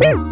Woo!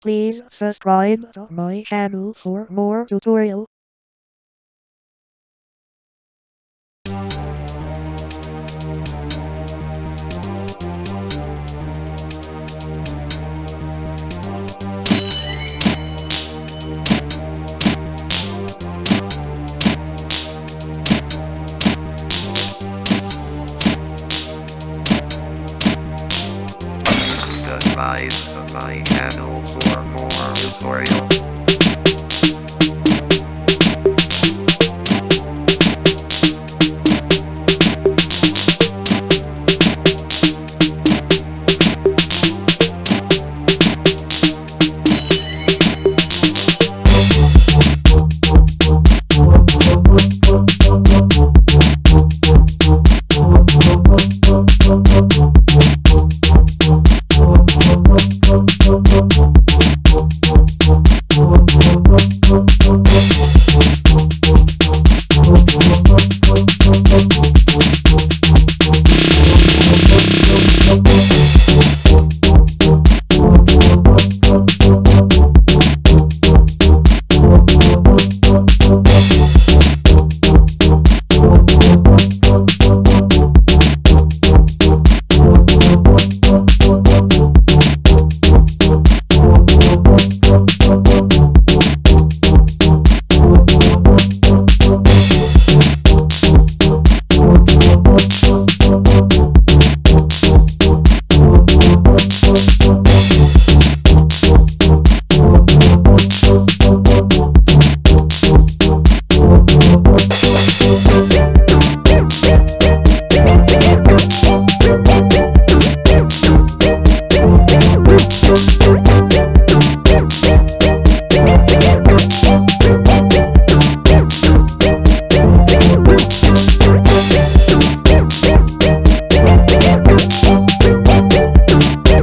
Please subscribe to my channel for more tutorial. Subscribe to my channel more tutorials.